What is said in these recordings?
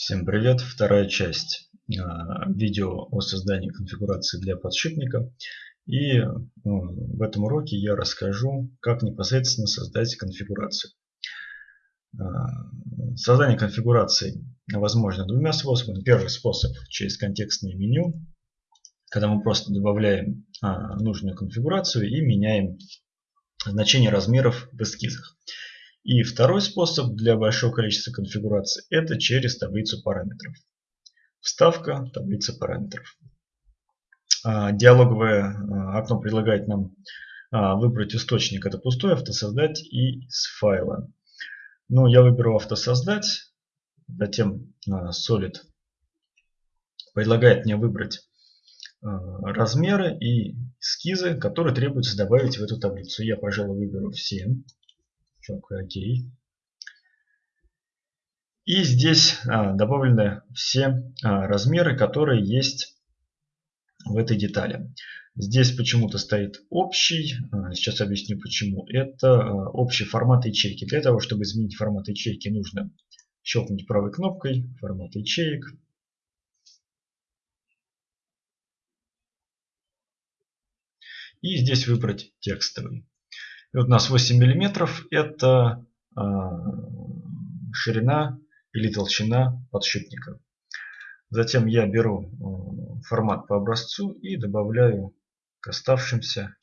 Всем привет! Вторая часть а, видео о создании конфигурации для подшипника. И ну, в этом уроке я расскажу, как непосредственно создать конфигурацию. А, создание конфигурации возможно двумя способами. Первый способ через контекстное меню, когда мы просто добавляем а, нужную конфигурацию и меняем значение размеров в эскизах. И второй способ для большого количества конфигураций – это через таблицу параметров. Вставка таблицы параметров. А, диалоговое а, окно предлагает нам а, выбрать источник, это пустой, автосоздать и с файла. Ну, я выберу автосоздать, затем Solid предлагает мне выбрать размеры и эскизы, которые требуется добавить в эту таблицу. Я, пожалуй, выберу все щелкаю ОК. И здесь а, добавлены все а, размеры, которые есть в этой детали. Здесь почему-то стоит общий, а, сейчас объясню почему. Это общий формат ячейки. Для того, чтобы изменить формат ячейки, нужно щелкнуть правой кнопкой формат ячеек. И здесь выбрать текстовый. И вот у нас 8 миллиметров это а, ширина или толщина подшипника. Затем я беру а, формат по образцу и добавляю к оставшимся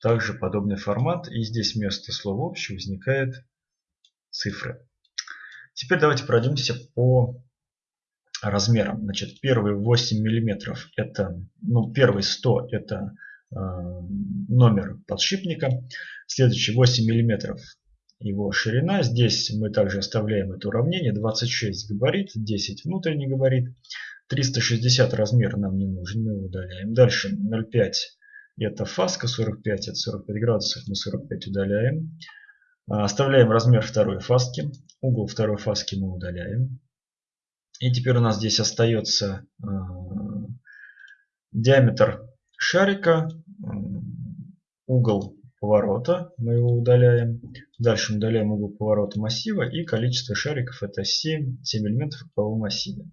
также подобный формат. И здесь вместо слова общий возникает цифры. Теперь давайте пройдемся по размерам. Значит, первый 8 миллиметров это, ну, первый 100 это номер подшипника. Следующий 8 мм его ширина. Здесь мы также оставляем это уравнение. 26 габарит, 10 внутренний габарит. 360 размер нам не нужен, мы удаляем. Дальше 0,5 это фаска, 45 это 45 градусов, мы 45 удаляем. А, оставляем размер второй фаски. Угол второй фаски мы удаляем. И теперь у нас здесь остается э, диаметр шарика, угол поворота, мы его удаляем. Дальше мы удаляем угол поворота массива и количество шариков это 7, 7 элементов в круговом массиве.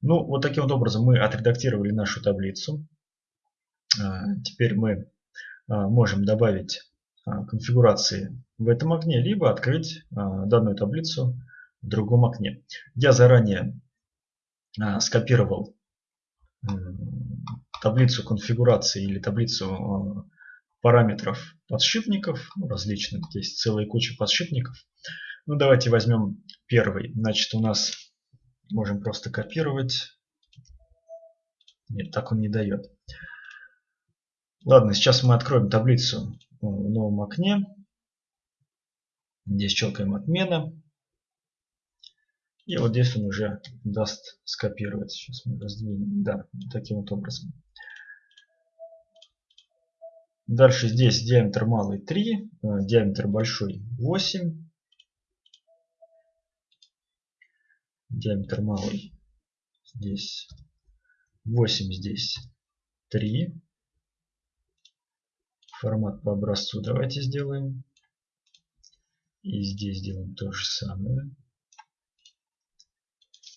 Ну, вот таким вот образом мы отредактировали нашу таблицу. А, теперь мы а, можем добавить а, конфигурации в этом окне, либо открыть данную таблицу в другом окне. Я заранее скопировал таблицу конфигурации или таблицу параметров подшипников, ну, различных, здесь целая куча подшипников. Ну, давайте возьмем первый. Значит, у нас можем просто копировать. Нет, так он не дает. Ладно, сейчас мы откроем таблицу в новом окне. Здесь щелкаем отмена. И вот здесь он уже даст скопировать. Сейчас мы раздвинем. Да, таким вот образом. Дальше здесь диаметр малый 3, э, диаметр большой 8. Диаметр малый здесь 8, здесь 3. Формат по образцу давайте сделаем. И здесь сделаем то же самое.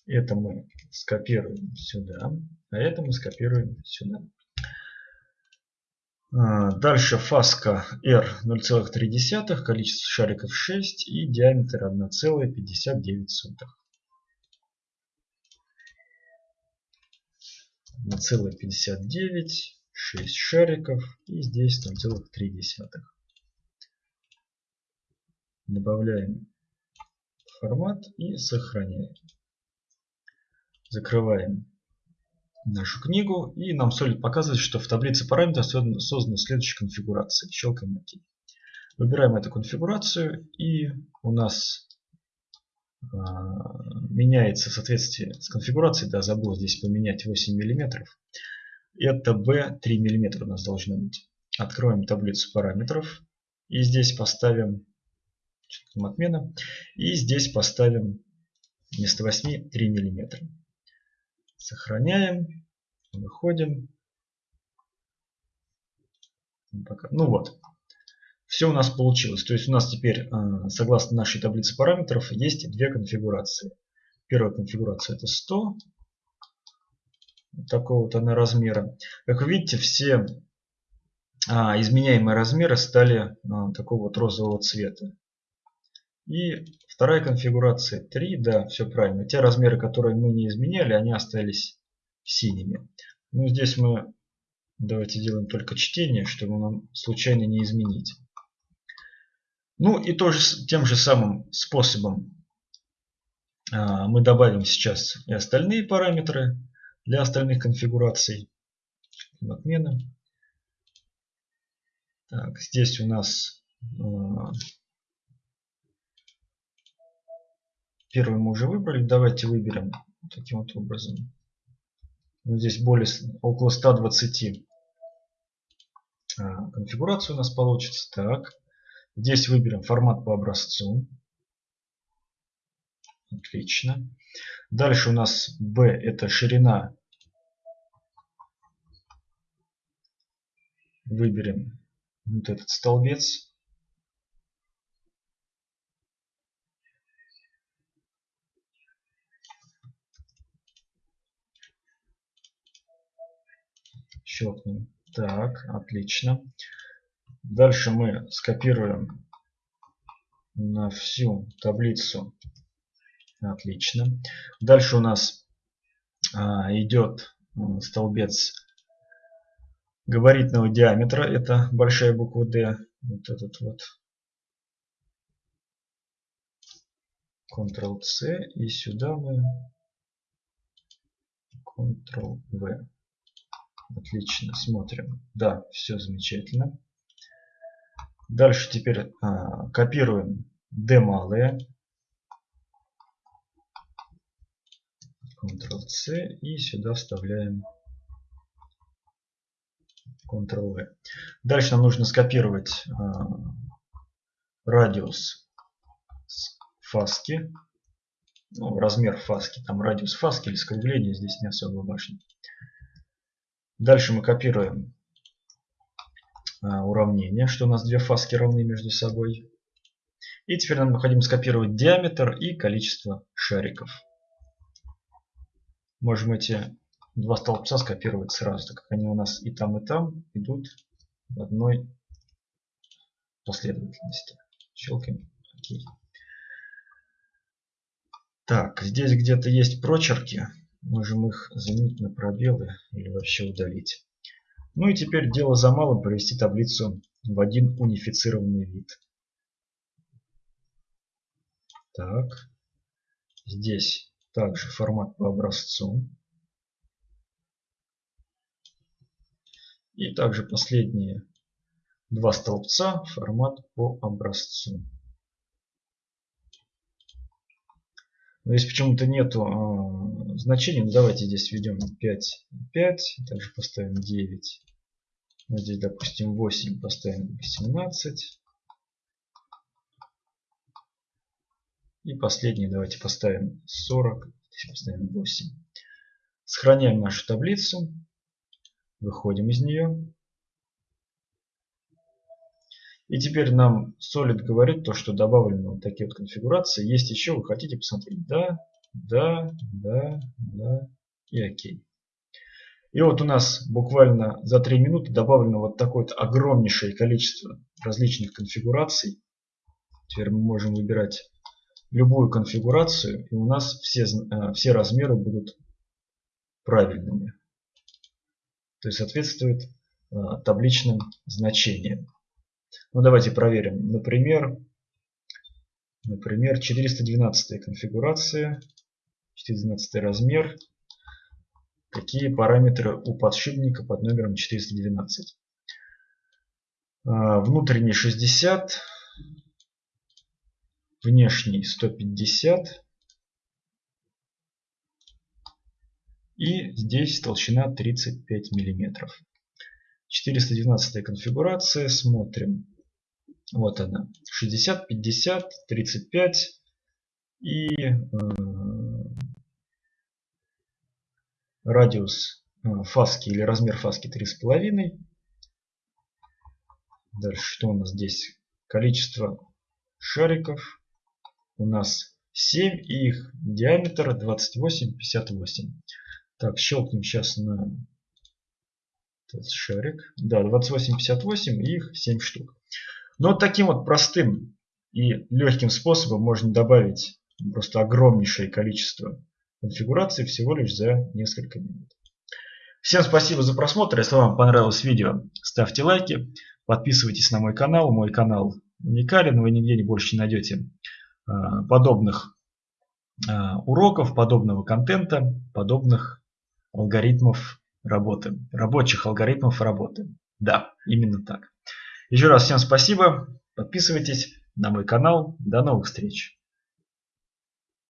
Это мы скопируем сюда, а это мы скопируем сюда. А, дальше фаска R 0,3, количество шариков 6 и диаметр 1,59. 1,59, 6 шариков и здесь 0,3. Добавляем формат и сохраняем. Закрываем нашу книгу. И нам Solid показывает, что в таблице параметров создана следующая конфигурация. Щелкаем ОК. Выбираем эту конфигурацию и у нас э, меняется в соответствии с конфигурацией. Да, забыл здесь поменять 8 мм. Это B 3 мм у нас должно быть. Откроем таблицу параметров. И здесь поставим отмена. И здесь поставим вместо 8 3 миллиметра. Сохраняем. Выходим. Ну вот. Все у нас получилось. То есть у нас теперь, а, согласно нашей таблице параметров, есть две конфигурации. Первая конфигурация это 100. Такого вот она размера. Как вы видите, все а, изменяемые размеры стали а, такого вот розового цвета. И вторая конфигурация 3, да, все правильно. Те размеры, которые мы не изменяли, они остались синими. Ну, здесь мы давайте сделаем только чтение, чтобы нам случайно не изменить. Ну и тоже тем же самым способом а, мы добавим сейчас и остальные параметры для остальных конфигураций. Отмена. Так, здесь у нас а, первый мы уже выбрали. Давайте выберем таким вот образом. Здесь более около 120 а, конфигурацию у нас получится. Так, здесь выберем формат по образцу. Отлично. Дальше у нас B это ширина. Выберем вот этот столбец. Щелкнем. Так, отлично. Дальше мы скопируем на всю таблицу. Отлично. Дальше у нас а, идет столбец габаритного диаметра. Это большая буква D. Вот этот вот. Ctrl-C. И сюда мы Ctrl-V. Отлично, смотрим. Да, все замечательно. Дальше теперь а, копируем D малые. Ctrl-C и сюда вставляем Ctrl-V. Дальше нам нужно скопировать э, радиус фаски. Ну, размер фаски. Там радиус фаски или скругление здесь не особо важно. Дальше мы копируем э, уравнение, что у нас две фаски равны между собой. И теперь нам необходимо скопировать диаметр и количество шариков. Можем эти два столбца скопировать сразу, так как они у нас и там, и там идут в одной последовательности. Щелкаем ОК. Так, здесь где-то есть прочерки. Можем их заменить на пробелы или вообще удалить. Ну и теперь дело за малым провести таблицу в один унифицированный вид. Так, здесь также формат по образцу. И также последние два столбца формат по образцу. Но если почему-то нету э, значения, ну давайте здесь введем 5, 5, также поставим 9. Вот здесь, допустим, 8 поставим 18. И последний давайте поставим 40, здесь поставим 8. Сохраняем нашу таблицу. Выходим из нее. И теперь нам Solid говорит то, что добавлены вот такие вот конфигурации. Есть еще, вы хотите посмотреть? Да, да, да, да и окей. И вот у нас буквально за 3 минуты добавлено вот такое вот огромнейшее количество различных конфигураций. Теперь мы можем выбирать любую конфигурацию, и у нас все, э, все размеры будут правильными. То есть соответствует э, табличным значениям. Ну давайте проверим. Например, например 412 конфигурация, 412 размер. Какие параметры у подшипника под номером 412? Э, внутренний 60, внешний 150 и здесь толщина 35 миллиметров. 412 конфигурация, смотрим. Вот она, 60, 50, 35 и э, радиус э, фаски или размер фаски 3,5. Дальше что у нас здесь? Количество шариков у нас 7 и их диаметр 28, 58. Так, щелкнем сейчас на шарик. Да, 28, 58 и их 7 штук. Но таким вот простым и легким способом можно добавить просто огромнейшее количество конфигураций всего лишь за несколько минут. Всем спасибо за просмотр. Если вам понравилось видео, ставьте лайки, подписывайтесь на мой канал. Мой канал уникален, вы нигде не больше не найдете а, подобных а, уроков, подобного контента, подобных алгоритмов работы, рабочих алгоритмов работы. Да, именно так. Еще раз всем спасибо, подписывайтесь на мой канал. До новых встреч!